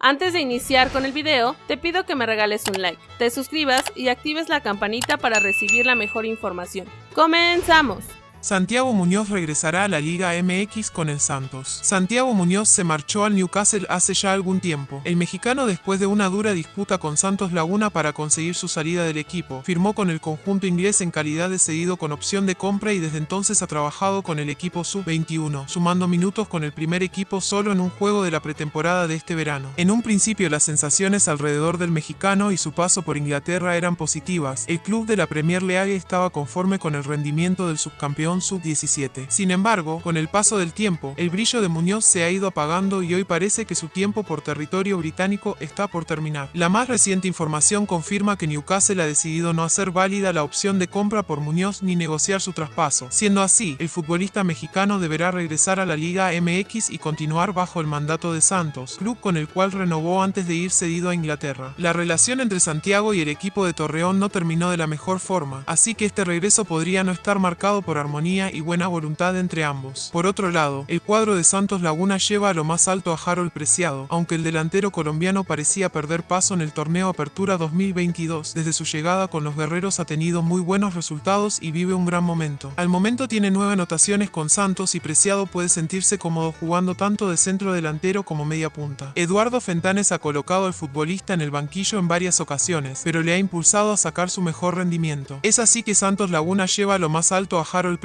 Antes de iniciar con el video, te pido que me regales un like, te suscribas y actives la campanita para recibir la mejor información. ¡Comenzamos! Santiago Muñoz regresará a la Liga MX con el Santos. Santiago Muñoz se marchó al Newcastle hace ya algún tiempo. El mexicano después de una dura disputa con Santos Laguna para conseguir su salida del equipo, firmó con el conjunto inglés en calidad de cedido con opción de compra y desde entonces ha trabajado con el equipo sub-21, sumando minutos con el primer equipo solo en un juego de la pretemporada de este verano. En un principio las sensaciones alrededor del mexicano y su paso por Inglaterra eran positivas. El club de la Premier League estaba conforme con el rendimiento del subcampeón sub-17. Sin embargo, con el paso del tiempo, el brillo de Muñoz se ha ido apagando y hoy parece que su tiempo por territorio británico está por terminar. La más reciente información confirma que Newcastle ha decidido no hacer válida la opción de compra por Muñoz ni negociar su traspaso. Siendo así, el futbolista mexicano deberá regresar a la Liga MX y continuar bajo el mandato de Santos, club con el cual renovó antes de ir cedido a Inglaterra. La relación entre Santiago y el equipo de Torreón no terminó de la mejor forma, así que este regreso podría no estar marcado por armonía y buena voluntad entre ambos. Por otro lado, el cuadro de Santos Laguna lleva a lo más alto a Harold Preciado, aunque el delantero colombiano parecía perder paso en el torneo Apertura 2022. Desde su llegada con los guerreros ha tenido muy buenos resultados y vive un gran momento. Al momento tiene nueve anotaciones con Santos y Preciado puede sentirse cómodo jugando tanto de centro delantero como media punta. Eduardo Fentanes ha colocado al futbolista en el banquillo en varias ocasiones, pero le ha impulsado a sacar su mejor rendimiento. Es así que Santos Laguna lleva a lo más alto a Harold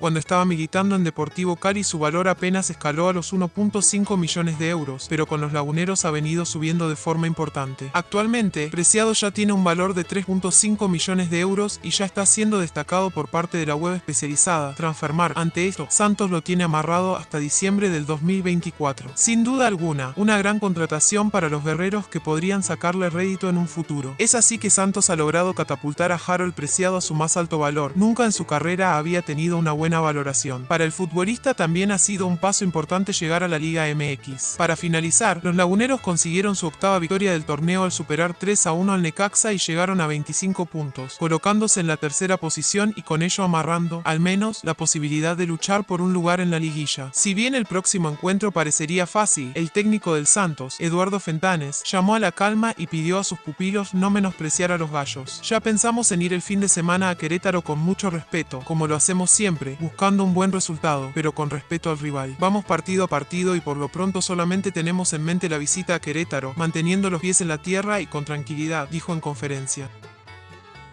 cuando estaba militando en Deportivo Cali su valor apenas escaló a los 1.5 millones de euros, pero con los laguneros ha venido subiendo de forma importante. Actualmente, Preciado ya tiene un valor de 3.5 millones de euros y ya está siendo destacado por parte de la web especializada Transfermar. Ante esto, Santos lo tiene amarrado hasta diciembre del 2024. Sin duda alguna, una gran contratación para los guerreros que podrían sacarle rédito en un futuro. Es así que Santos ha logrado catapultar a Harold Preciado a su más alto valor. Nunca en su carrera había tenido una buena valoración. Para el futbolista también ha sido un paso importante llegar a la Liga MX. Para finalizar, los laguneros consiguieron su octava victoria del torneo al superar 3 a 1 al Necaxa y llegaron a 25 puntos, colocándose en la tercera posición y con ello amarrando, al menos, la posibilidad de luchar por un lugar en la liguilla. Si bien el próximo encuentro parecería fácil, el técnico del Santos, Eduardo Fentanes, llamó a la calma y pidió a sus pupilos no menospreciar a los gallos. Ya pensamos en ir el fin de semana a Querétaro con mucho respeto, como lo hacemos siempre, buscando un buen resultado, pero con respeto al rival. Vamos partido a partido y por lo pronto solamente tenemos en mente la visita a Querétaro, manteniendo los pies en la tierra y con tranquilidad, dijo en conferencia.